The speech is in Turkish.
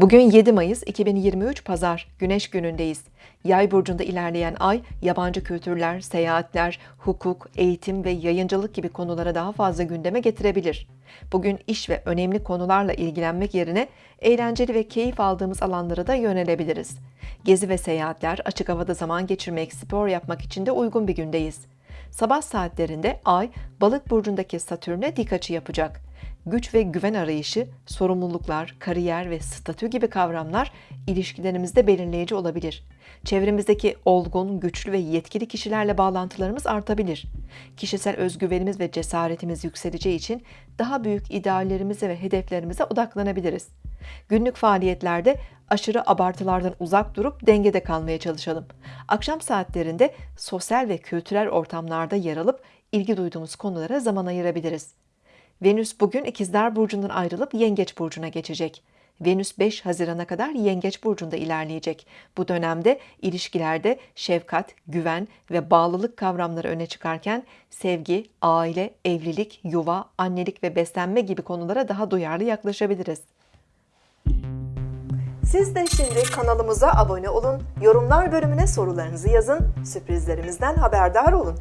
Bugün 7 Mayıs 2023 Pazar, Güneş günündeyiz. Yay burcunda ilerleyen ay, yabancı kültürler, seyahatler, hukuk, eğitim ve yayıncılık gibi konulara daha fazla gündeme getirebilir. Bugün iş ve önemli konularla ilgilenmek yerine eğlenceli ve keyif aldığımız alanlara da yönelebiliriz. Gezi ve seyahatler, açık havada zaman geçirmek, spor yapmak için de uygun bir gündeyiz. Sabah saatlerinde Ay, Balık burcundaki Satürn'e dik açı yapacak. Güç ve güven arayışı, sorumluluklar, kariyer ve statü gibi kavramlar ilişkilerimizde belirleyici olabilir. Çevremizdeki olgun, güçlü ve yetkili kişilerle bağlantılarımız artabilir. Kişisel özgüvenimiz ve cesaretimiz yükseleceği için daha büyük ideallerimize ve hedeflerimize odaklanabiliriz. Günlük faaliyetlerde aşırı abartılardan uzak durup dengede kalmaya çalışalım. Akşam saatlerinde sosyal ve kültürel ortamlarda yer alıp ilgi duyduğumuz konulara zaman ayırabiliriz. Venüs bugün İkizler Burcu'ndan ayrılıp Yengeç Burcu'na geçecek. Venüs 5 Haziran'a kadar Yengeç Burcu'nda ilerleyecek. Bu dönemde ilişkilerde şefkat, güven ve bağlılık kavramları öne çıkarken sevgi, aile, evlilik, yuva, annelik ve beslenme gibi konulara daha duyarlı yaklaşabiliriz. Siz de şimdi kanalımıza abone olun, yorumlar bölümüne sorularınızı yazın, sürprizlerimizden haberdar olun.